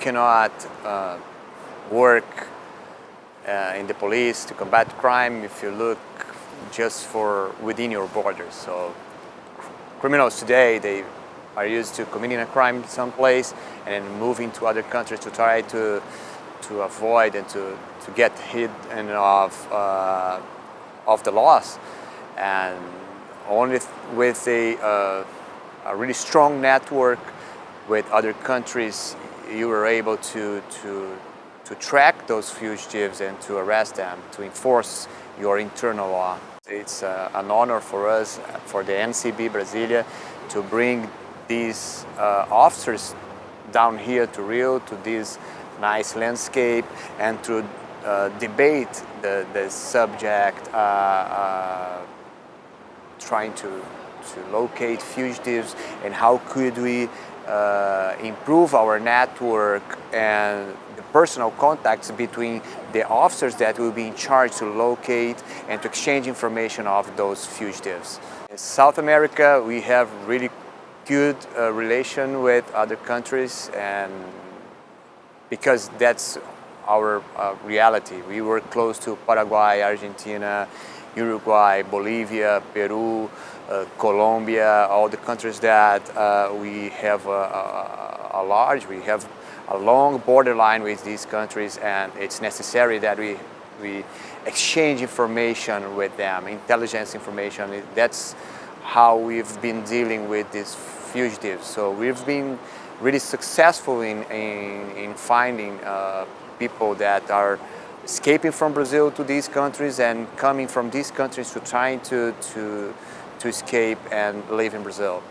cannot uh, work uh, in the police to combat crime if you look just for within your borders. So criminals today, they are used to committing a crime someplace and then moving to other countries to try to, to avoid and to, to get hid of, uh, of the laws. And only with a, uh, a really strong network with other countries, you were able to, to, to track those fugitives and to arrest them, to enforce your internal law. It's uh, an honor for us, for the NCB Brasilia, to bring these uh, officers down here to Rio, to this nice landscape, and to uh, debate the, the subject, uh, uh, trying to, to locate fugitives and how could we uh, improve our network and the personal contacts between the officers that will be in charge to locate and to exchange information of those fugitives. In South America, we have really good uh, relation with other countries and because that's our uh, reality. We work close to Paraguay, Argentina, Uruguay, Bolivia, Peru, uh, Colombia, all the countries that uh, we have a, a, a, large, we have a long borderline with these countries and it's necessary that we, we exchange information with them, intelligence information. That's how we've been dealing with these fugitives. So we've been really successful in, in, in finding uh, people that are escaping from Brazil to these countries and coming from these countries to trying to, to to escape and live in Brazil.